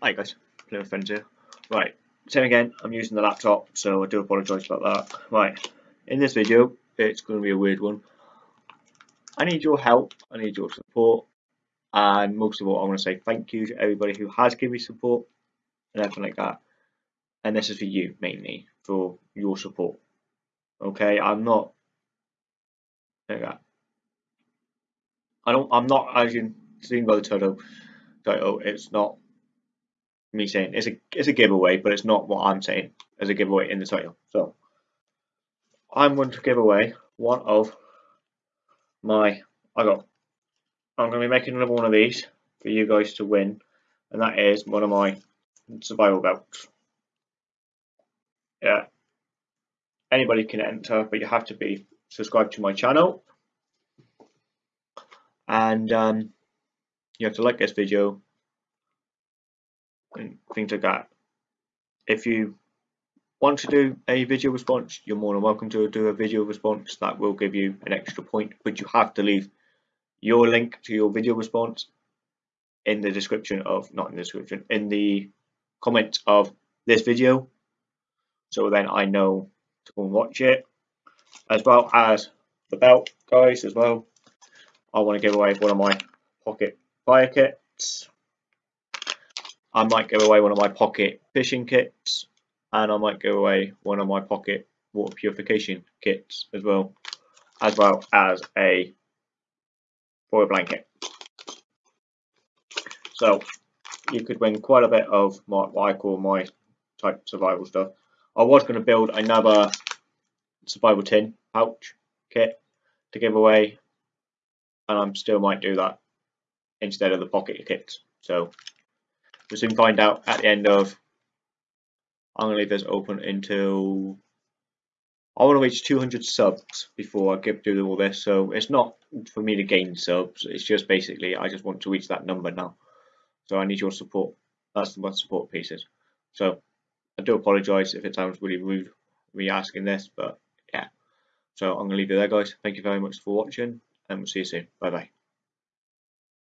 Hi guys, Plymouth Friends here. Right, same again, I'm using the laptop, so I do apologise about that. Right, in this video, it's going to be a weird one. I need your help, I need your support, and most of all, I want to say thank you to everybody who has given me support and everything like that. And this is for you, mainly, for your support. Okay, I'm not like that. I don't, I'm not, as you seen by the title, title, it's not me saying it's a it's a giveaway, but it's not what I'm saying as a giveaway in the title. So I'm going to give away one of my I got I'm going to be making another one of these for you guys to win, and that is one of my survival belts. Yeah, anybody can enter, but you have to be subscribed to my channel, and um, you have to like this video and things like that. If you want to do a video response, you're more than welcome to do a video response. That will give you an extra point, but you have to leave your link to your video response in the description of, not in the description, in the comments of this video. So then I know to go and watch it, as well as the belt, guys, as well. I want to give away one of my pocket fire kits. I might give away one of my pocket fishing kits and I might give away one of my pocket water purification kits as well, as well as a foil blanket. So you could win quite a bit of my, what I call my type survival stuff. I was going to build another survival tin pouch kit to give away and I still might do that instead of the pocket kits. So We'll soon find out at the end of. I'm going to leave this open until. I want to reach 200 subs before I get do all this, so it's not for me to gain subs, it's just basically I just want to reach that number now. So I need your support. That's the support pieces. So I do apologise if it sounds really rude me asking this, but yeah. So I'm going to leave it there, guys. Thank you very much for watching, and we'll see you soon. Bye bye.